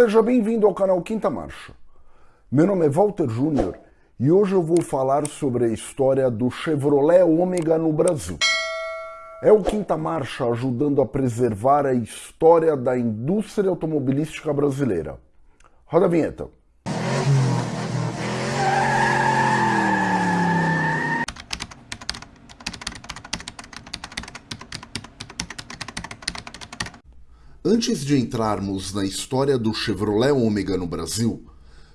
Seja bem-vindo ao canal Quinta Marcha. Meu nome é Walter Júnior e hoje eu vou falar sobre a história do Chevrolet Ômega no Brasil. É o Quinta Marcha ajudando a preservar a história da indústria automobilística brasileira. Roda a vinheta. Antes de entrarmos na história do Chevrolet Ômega no Brasil,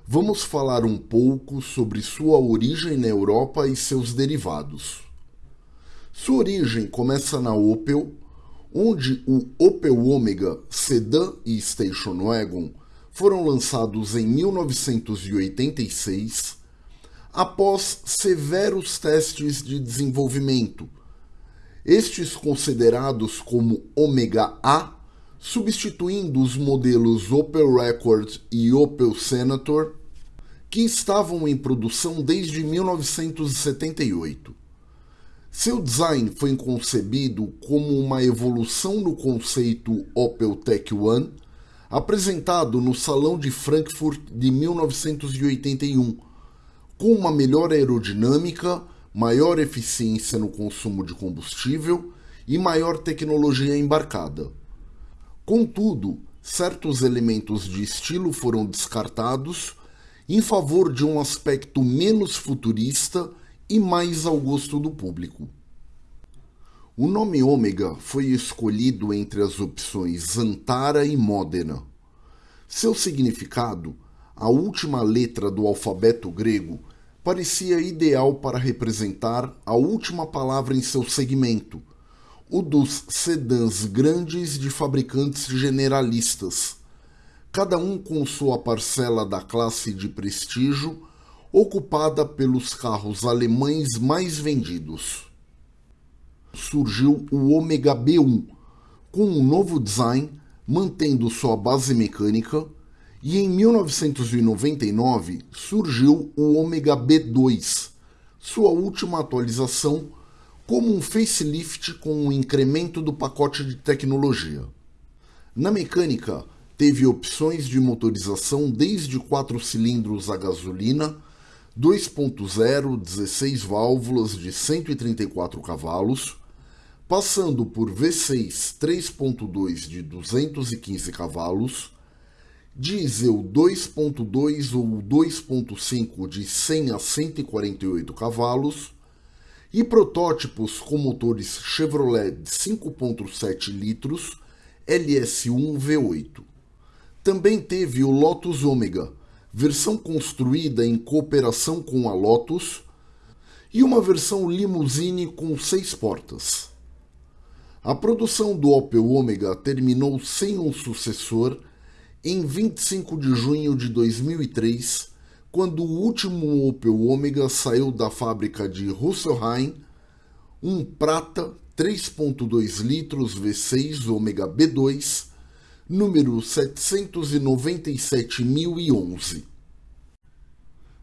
vamos falar um pouco sobre sua origem na Europa e seus derivados. Sua origem começa na Opel, onde o Opel Omega Sedan e Station Wagon foram lançados em 1986, após severos testes de desenvolvimento, estes considerados como Omega A substituindo os modelos Opel Record e Opel Senator, que estavam em produção desde 1978. Seu design foi concebido como uma evolução no conceito Opel Tech One, apresentado no Salão de Frankfurt de 1981, com uma melhor aerodinâmica, maior eficiência no consumo de combustível e maior tecnologia embarcada. Contudo, certos elementos de estilo foram descartados em favor de um aspecto menos futurista e mais ao gosto do público. O nome Ômega foi escolhido entre as opções Antara e Modena. Seu significado, a última letra do alfabeto grego, parecia ideal para representar a última palavra em seu segmento – o dos sedãs grandes de fabricantes generalistas, cada um com sua parcela da classe de prestígio ocupada pelos carros alemães mais vendidos. Surgiu o Omega B1, com um novo design, mantendo sua base mecânica, e em 1999 surgiu o Omega B2, sua última atualização como um facelift com um incremento do pacote de tecnologia. Na mecânica, teve opções de motorização desde 4 cilindros a gasolina, 2.0, 16 válvulas de 134 cavalos, passando por V6 3.2 de 215 cavalos, diesel 2.2 ou 2.5 de 100 a 148 cavalos, e protótipos com motores Chevrolet de 5.7 litros LS1 V8. Também teve o Lotus Omega, versão construída em cooperação com a Lotus, e uma versão limousine com seis portas. A produção do Opel Omega terminou sem um sucessor em 25 de junho de 2003 quando o último Opel Omega saiu da fábrica de Husselheim, um prata 3.2 litros V6 Omega B2, número 797.011.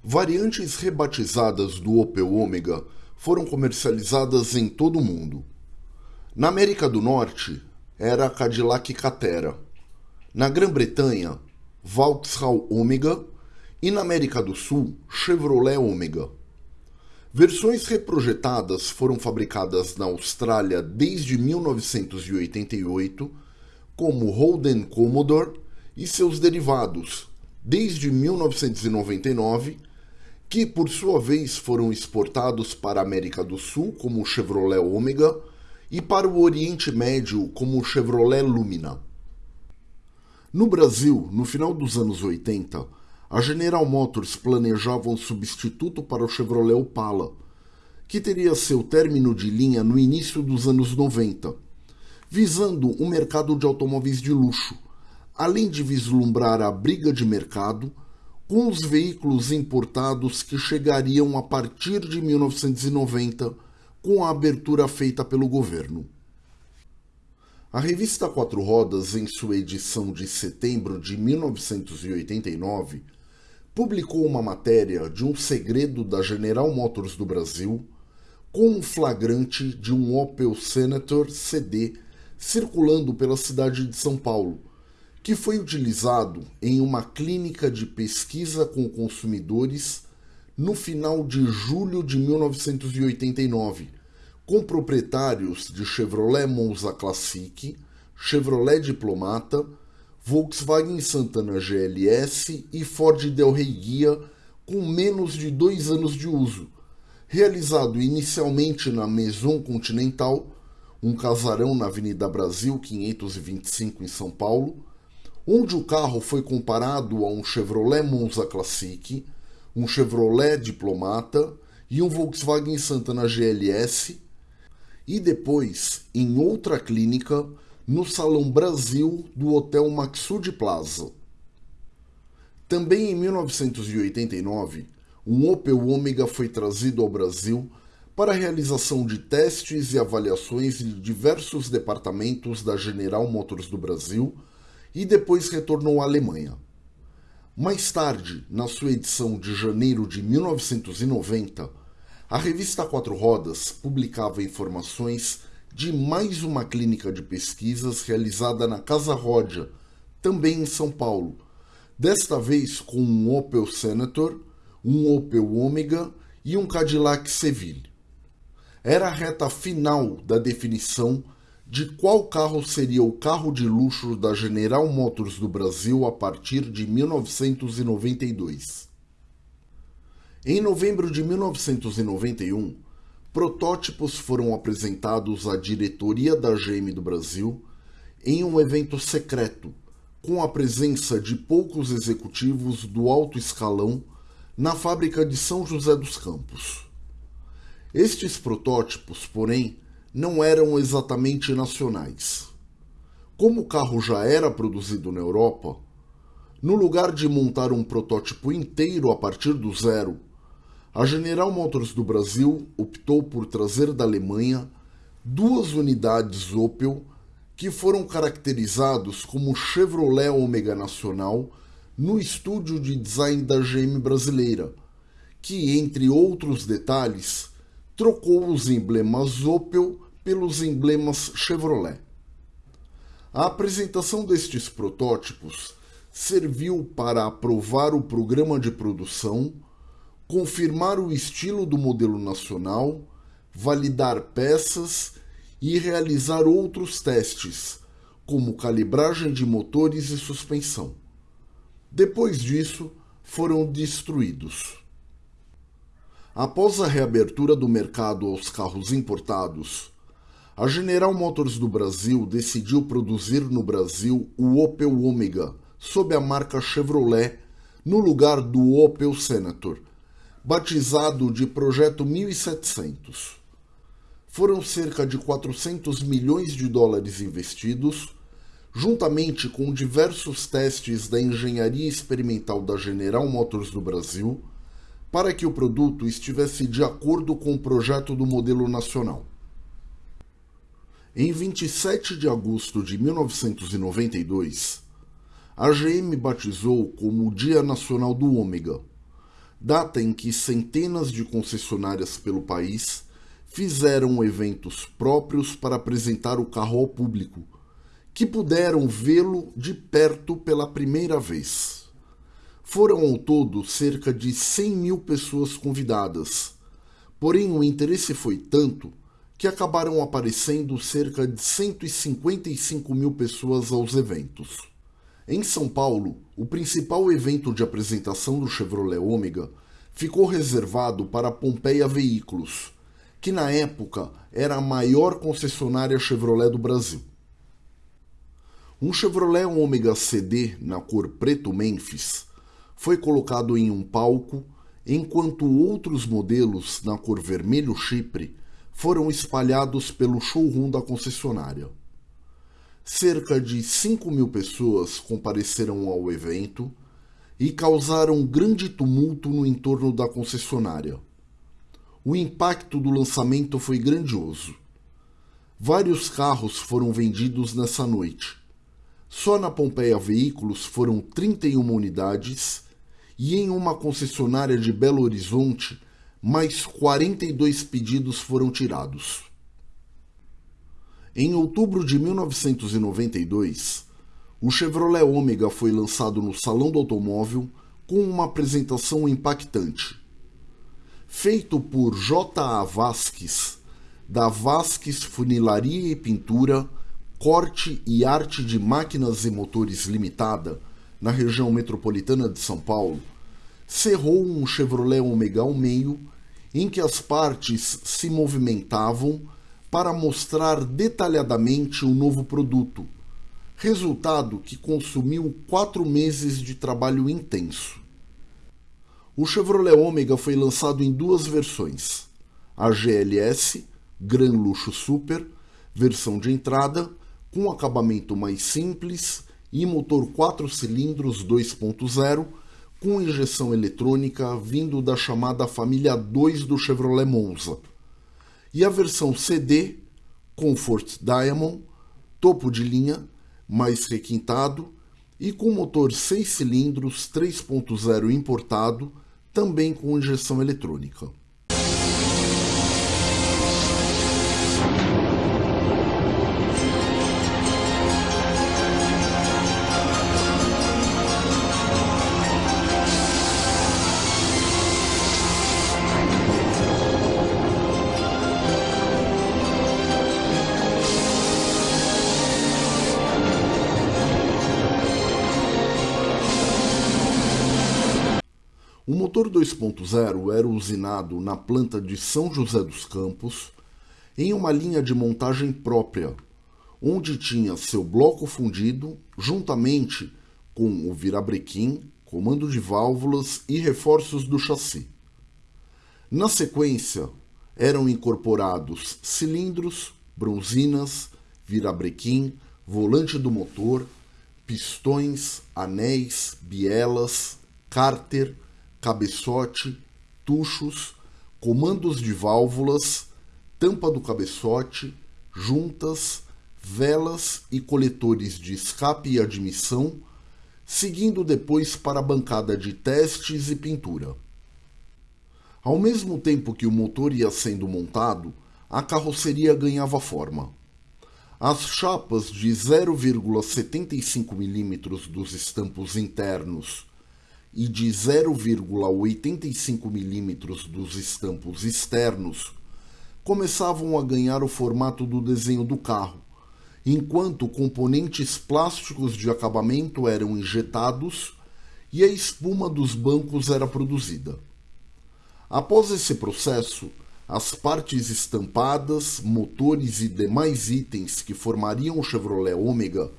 Variantes rebatizadas do Opel Omega foram comercializadas em todo o mundo. Na América do Norte, era a Cadillac Catera. Na Grã-Bretanha, Vauxhall Omega e na América do Sul, Chevrolet Omega. Versões reprojetadas foram fabricadas na Austrália desde 1988, como Holden Commodore e seus derivados, desde 1999, que por sua vez foram exportados para a América do Sul como Chevrolet Omega e para o Oriente Médio como Chevrolet Lumina. No Brasil, no final dos anos 80, a General Motors planejava um substituto para o Chevrolet Opala, que teria seu término de linha no início dos anos 90, visando o mercado de automóveis de luxo, além de vislumbrar a briga de mercado com os veículos importados que chegariam a partir de 1990 com a abertura feita pelo governo. A revista Quatro Rodas, em sua edição de setembro de 1989, publicou uma matéria de um segredo da General Motors do Brasil com um flagrante de um Opel Senator CD circulando pela cidade de São Paulo, que foi utilizado em uma clínica de pesquisa com consumidores no final de julho de 1989, com proprietários de Chevrolet Monza Classic, Chevrolet Diplomata, Volkswagen Santana GLS e Ford Del Rey Guia com menos de dois anos de uso, realizado inicialmente na Maison Continental, um casarão na Avenida Brasil 525 em São Paulo, onde o carro foi comparado a um Chevrolet Monza Classic, um Chevrolet Diplomata e um Volkswagen Santana GLS, e depois em outra clínica no Salão Brasil do Hotel Maxud Plaza. Também em 1989, um Opel Omega foi trazido ao Brasil para a realização de testes e avaliações de diversos departamentos da General Motors do Brasil e depois retornou à Alemanha. Mais tarde, na sua edição de janeiro de 1990, a revista Quatro Rodas publicava informações de mais uma clínica de pesquisas realizada na Casa Rodia, também em São Paulo, desta vez com um Opel Senator, um Opel Omega e um Cadillac Seville. Era a reta final da definição de qual carro seria o carro de luxo da General Motors do Brasil a partir de 1992. Em novembro de 1991, protótipos foram apresentados à diretoria da GM do Brasil em um evento secreto, com a presença de poucos executivos do alto escalão na fábrica de São José dos Campos. Estes protótipos, porém, não eram exatamente nacionais. Como o carro já era produzido na Europa, no lugar de montar um protótipo inteiro a partir do zero, a General Motors do Brasil optou por trazer da Alemanha duas unidades Opel que foram caracterizados como Chevrolet Omega Nacional no estúdio de design da GM brasileira, que, entre outros detalhes, trocou os emblemas Opel pelos emblemas Chevrolet. A apresentação destes protótipos serviu para aprovar o programa de produção, confirmar o estilo do modelo nacional, validar peças e realizar outros testes, como calibragem de motores e suspensão. Depois disso, foram destruídos. Após a reabertura do mercado aos carros importados, a General Motors do Brasil decidiu produzir no Brasil o Opel Omega sob a marca Chevrolet no lugar do Opel Senator, batizado de Projeto 1700. Foram cerca de 400 milhões de dólares investidos, juntamente com diversos testes da engenharia experimental da General Motors do Brasil, para que o produto estivesse de acordo com o projeto do modelo nacional. Em 27 de agosto de 1992, a GM batizou como o Dia Nacional do Ômega, data em que centenas de concessionárias pelo país fizeram eventos próprios para apresentar o carro ao público, que puderam vê-lo de perto pela primeira vez. Foram ao todo cerca de 100 mil pessoas convidadas, porém o interesse foi tanto que acabaram aparecendo cerca de 155 mil pessoas aos eventos. Em São Paulo, o principal evento de apresentação do Chevrolet Ômega ficou reservado para Pompeia Veículos, que na época era a maior concessionária Chevrolet do Brasil. Um Chevrolet Ômega CD na cor preto Memphis foi colocado em um palco, enquanto outros modelos na cor vermelho Chipre foram espalhados pelo showroom da concessionária. Cerca de 5 mil pessoas compareceram ao evento e causaram grande tumulto no entorno da concessionária. O impacto do lançamento foi grandioso. Vários carros foram vendidos nessa noite. Só na Pompeia Veículos foram 31 unidades e em uma concessionária de Belo Horizonte mais 42 pedidos foram tirados. Em outubro de 1992, o Chevrolet Ômega foi lançado no Salão do Automóvel com uma apresentação impactante. Feito por J.A. Vasques, da Vasques Funilaria e Pintura, Corte e Arte de Máquinas e Motores Limitada, na região metropolitana de São Paulo, cerrou um Chevrolet Omega ao meio em que as partes se movimentavam para mostrar detalhadamente o novo produto, resultado que consumiu quatro meses de trabalho intenso. O Chevrolet Omega foi lançado em duas versões: a GLS, Gran Luxo Super, versão de entrada, com acabamento mais simples e motor 4 cilindros 2.0 com injeção eletrônica vindo da chamada família 2 do Chevrolet Monza. E a versão CD, Comfort Diamond, topo de linha, mais requintado e com motor 6 cilindros 3.0 importado, também com injeção eletrônica. O motor 2.0 era usinado na planta de São José dos Campos em uma linha de montagem própria, onde tinha seu bloco fundido juntamente com o virabrequim, comando de válvulas e reforços do chassi. Na sequência, eram incorporados cilindros, bronzinas, virabrequim, volante do motor, pistões, anéis, bielas, cárter, cabeçote, tuchos, comandos de válvulas, tampa do cabeçote, juntas, velas e coletores de escape e admissão, seguindo depois para a bancada de testes e pintura. Ao mesmo tempo que o motor ia sendo montado, a carroceria ganhava forma. As chapas de 0,75 mm dos estampos internos e de 0,85 mm dos estampos externos começavam a ganhar o formato do desenho do carro, enquanto componentes plásticos de acabamento eram injetados e a espuma dos bancos era produzida. Após esse processo, as partes estampadas, motores e demais itens que formariam o Chevrolet Ômega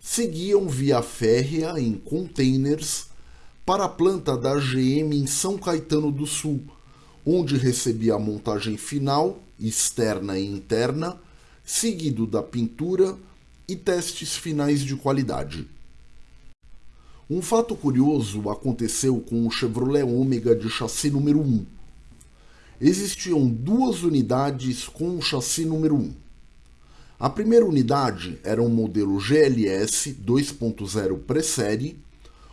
seguiam via férrea em containers para a planta da GM em São Caetano do Sul, onde recebia a montagem final, externa e interna, seguido da pintura e testes finais de qualidade. Um fato curioso aconteceu com o Chevrolet Ômega de chassi número 1. Existiam duas unidades com o chassi número 1. A primeira unidade era um modelo GLS 2.0 pré-série,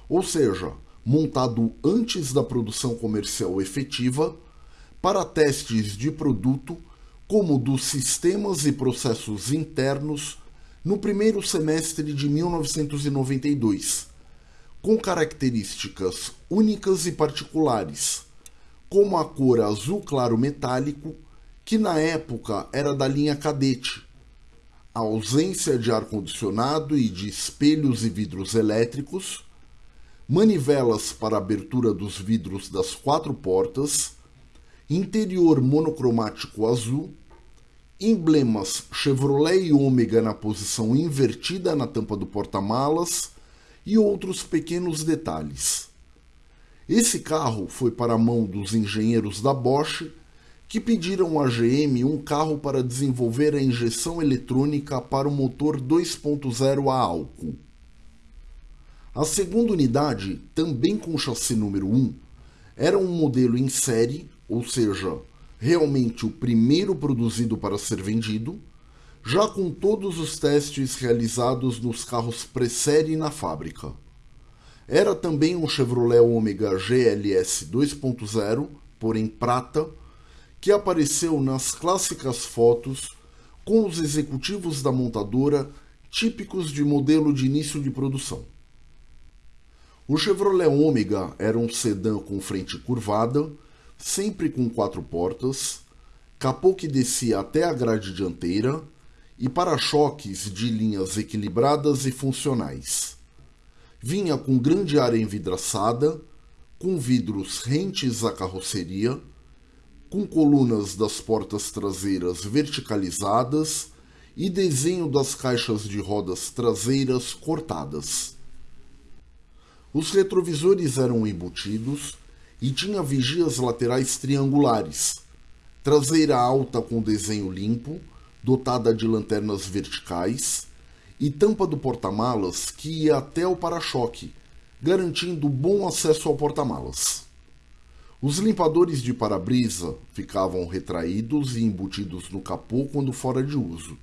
ou seja, montado antes da produção comercial efetiva, para testes de produto, como dos sistemas e processos internos, no primeiro semestre de 1992, com características únicas e particulares, como a cor azul claro metálico, que na época era da linha Cadete, a ausência de ar-condicionado e de espelhos e vidros elétricos manivelas para abertura dos vidros das quatro portas, interior monocromático azul, emblemas Chevrolet e Ômega na posição invertida na tampa do porta-malas e outros pequenos detalhes. Esse carro foi para a mão dos engenheiros da Bosch que pediram à GM um carro para desenvolver a injeção eletrônica para o motor 2.0 a álcool. A segunda unidade, também com chassi número 1, era um modelo em série, ou seja, realmente o primeiro produzido para ser vendido, já com todos os testes realizados nos carros pré-série na fábrica. Era também um Chevrolet Omega GLS 2.0, porém prata, que apareceu nas clássicas fotos com os executivos da montadora típicos de modelo de início de produção. O Chevrolet Ômega era um sedã com frente curvada, sempre com quatro portas, capô que descia até a grade dianteira e para-choques de linhas equilibradas e funcionais. Vinha com grande área envidraçada, com vidros rentes à carroceria, com colunas das portas traseiras verticalizadas e desenho das caixas de rodas traseiras cortadas. Os retrovisores eram embutidos e tinha vigias laterais triangulares, traseira alta com desenho limpo, dotada de lanternas verticais, e tampa do porta-malas que ia até o para-choque, garantindo bom acesso ao porta-malas. Os limpadores de para-brisa ficavam retraídos e embutidos no capô quando fora de uso,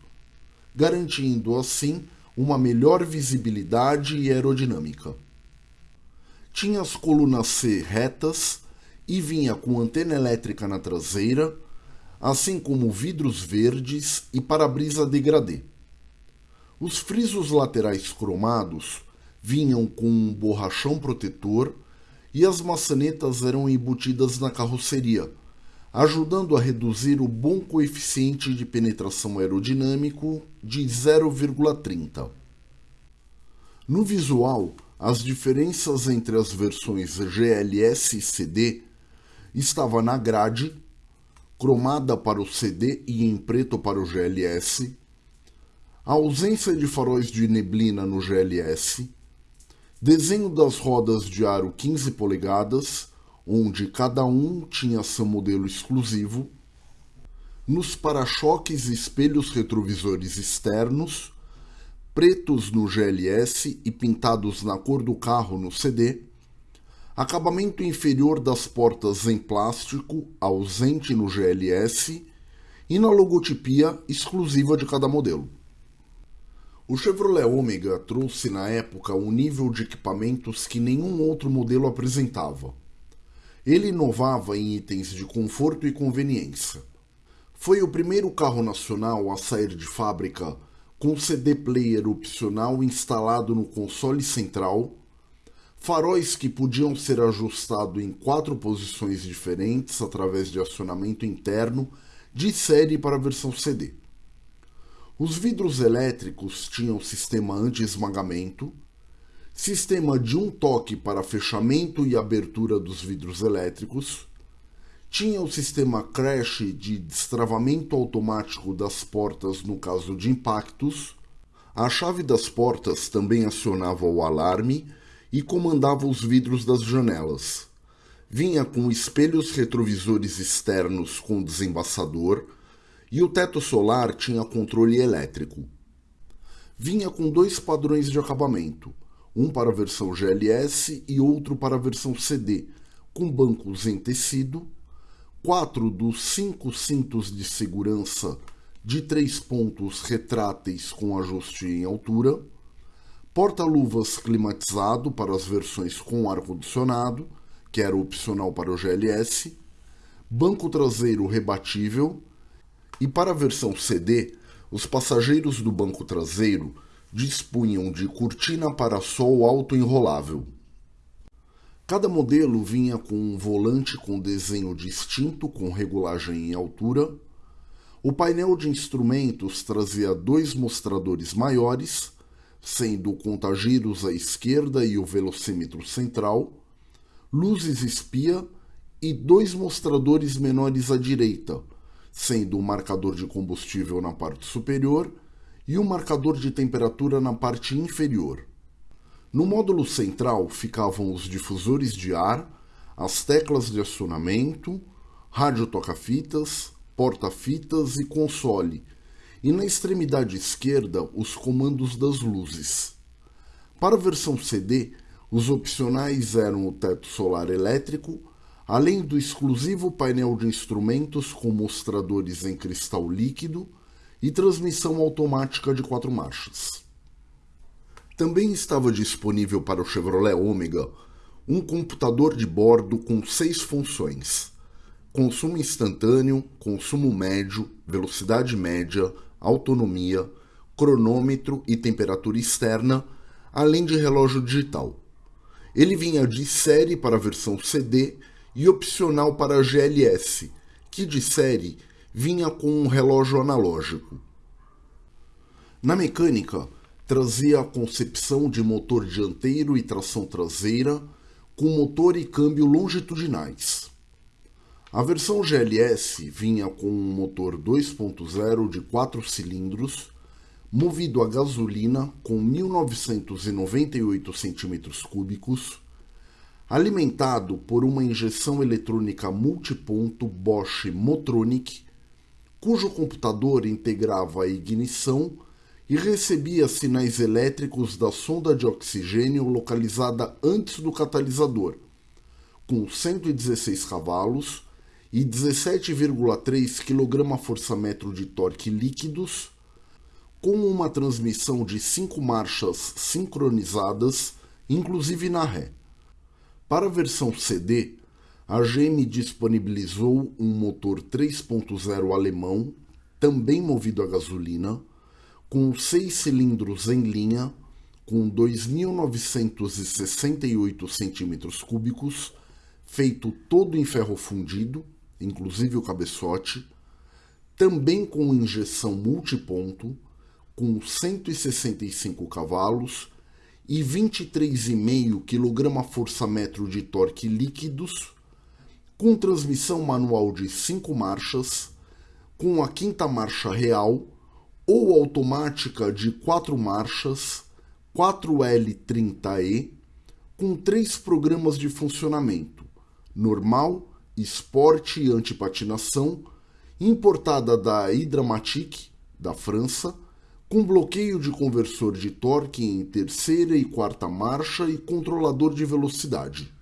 garantindo assim uma melhor visibilidade e aerodinâmica tinha as colunas C retas e vinha com antena elétrica na traseira, assim como vidros verdes e para-brisa degradê. Os frisos laterais cromados vinham com um borrachão protetor e as maçanetas eram embutidas na carroceria, ajudando a reduzir o bom coeficiente de penetração aerodinâmico de 0,30. No visual, as diferenças entre as versões GLS e CD estava na grade, cromada para o CD e em preto para o GLS, a ausência de faróis de neblina no GLS, desenho das rodas de aro 15 polegadas, onde cada um tinha seu modelo exclusivo, nos para-choques e espelhos retrovisores externos, pretos no GLS e pintados na cor do carro no CD, acabamento inferior das portas em plástico, ausente no GLS, e na logotipia exclusiva de cada modelo. O Chevrolet Omega trouxe na época um nível de equipamentos que nenhum outro modelo apresentava. Ele inovava em itens de conforto e conveniência. Foi o primeiro carro nacional a sair de fábrica com CD player opcional instalado no console central, faróis que podiam ser ajustados em quatro posições diferentes através de acionamento interno de série para a versão CD. Os vidros elétricos tinham sistema anti-esmagamento, sistema de um toque para fechamento e abertura dos vidros elétricos, tinha o sistema crash de destravamento automático das portas no caso de impactos. A chave das portas também acionava o alarme e comandava os vidros das janelas. Vinha com espelhos retrovisores externos com desembaçador e o teto solar tinha controle elétrico. Vinha com dois padrões de acabamento, um para a versão GLS e outro para a versão CD, com bancos em tecido quatro dos cinco cintos de segurança de três pontos retráteis com ajuste em altura, porta-luvas climatizado para as versões com ar-condicionado, que era opcional para o GLS, banco traseiro rebatível e para a versão CD, os passageiros do banco traseiro dispunham de cortina para sol auto-enrolável. Cada modelo vinha com um volante com desenho distinto com regulagem em altura. O painel de instrumentos trazia dois mostradores maiores, sendo o contagiros à esquerda e o velocímetro central, luzes espia e dois mostradores menores à direita, sendo o marcador de combustível na parte superior e o marcador de temperatura na parte inferior. No módulo central ficavam os difusores de ar, as teclas de acionamento, rádio toca-fitas, porta-fitas e console, e na extremidade esquerda os comandos das luzes. Para a versão CD, os opcionais eram o teto solar elétrico, além do exclusivo painel de instrumentos com mostradores em cristal líquido e transmissão automática de quatro marchas. Também estava disponível para o Chevrolet Omega um computador de bordo com seis funções: consumo instantâneo, consumo médio, velocidade média, autonomia, cronômetro e temperatura externa, além de relógio digital. Ele vinha de série para a versão CD e opcional para a GLS, que de série vinha com um relógio analógico. Na mecânica, trazia a concepção de motor dianteiro e tração traseira, com motor e câmbio longitudinais. A versão GLS vinha com um motor 2.0 de 4 cilindros, movido a gasolina com 1998 cm3, alimentado por uma injeção eletrônica multiponto Bosch Motronic, cujo computador integrava a ignição e recebia sinais elétricos da sonda de oxigênio localizada antes do catalisador, com 116 cavalos e 17,3 kgfm de torque líquidos, com uma transmissão de 5 marchas sincronizadas, inclusive na ré. Para a versão CD, a GM disponibilizou um motor 3.0 alemão, também movido a gasolina, com seis cilindros em linha, com 2.968 centímetros cúbicos, feito todo em ferro fundido, inclusive o cabeçote, também com injeção multiponto, com 165 cavalos e 23,5 kgfm de torque líquidos, com transmissão manual de 5 marchas, com a quinta marcha real ou automática de 4 marchas 4L30E com três programas de funcionamento: normal, esporte e antipatinação, importada da Hydramatic, da França, com bloqueio de conversor de torque em terceira e quarta marcha e controlador de velocidade.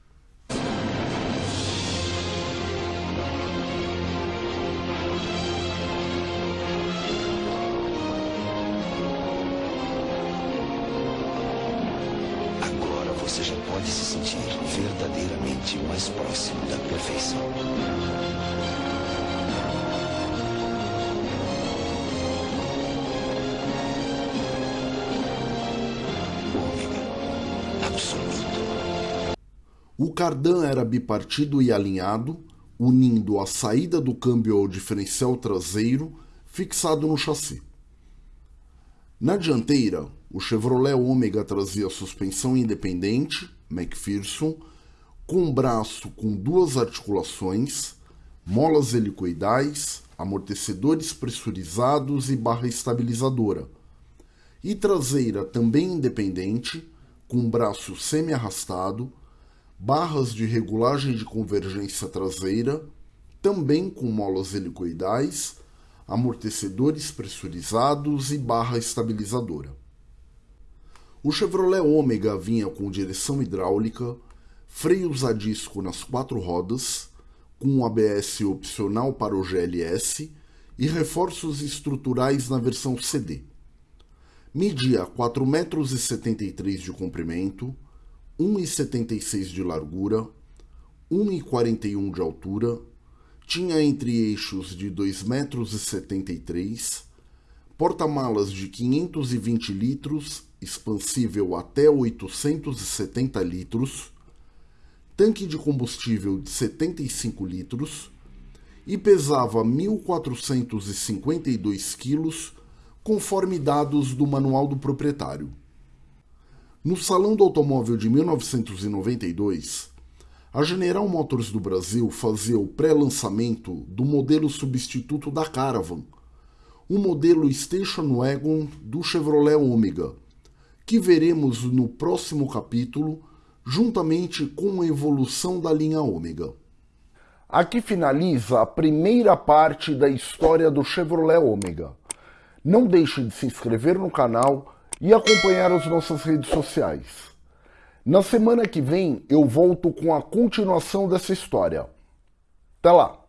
O cardan era bipartido e alinhado, unindo a saída do câmbio ao diferencial traseiro fixado no chassi. Na dianteira, o Chevrolet Ômega trazia suspensão independente, McPherson, com braço com duas articulações, molas helicoidais, amortecedores pressurizados e barra estabilizadora. E traseira também independente, com braço semi-arrastado, barras de regulagem de convergência traseira, também com molas helicoidais, amortecedores pressurizados e barra estabilizadora. O Chevrolet Ômega vinha com direção hidráulica, freios a disco nas quatro rodas, com um ABS opcional para o GLS e reforços estruturais na versão CD. Media 4,73 metros de comprimento, 1,76 de largura, 1,41 de altura, tinha entre eixos de 2,73 metros, porta-malas de 520 litros expansível até 870 litros, tanque de combustível de 75 litros e pesava 1.452 quilos, conforme dados do manual do proprietário. No Salão do Automóvel de 1992, a General Motors do Brasil fazia o pré-lançamento do modelo substituto da Caravan, o modelo Station Wagon do Chevrolet Omega, que veremos no próximo capítulo, juntamente com a evolução da linha Ômega. Aqui finaliza a primeira parte da história do Chevrolet Ômega. Não deixe de se inscrever no canal e acompanhar as nossas redes sociais. Na semana que vem eu volto com a continuação dessa história. Até lá!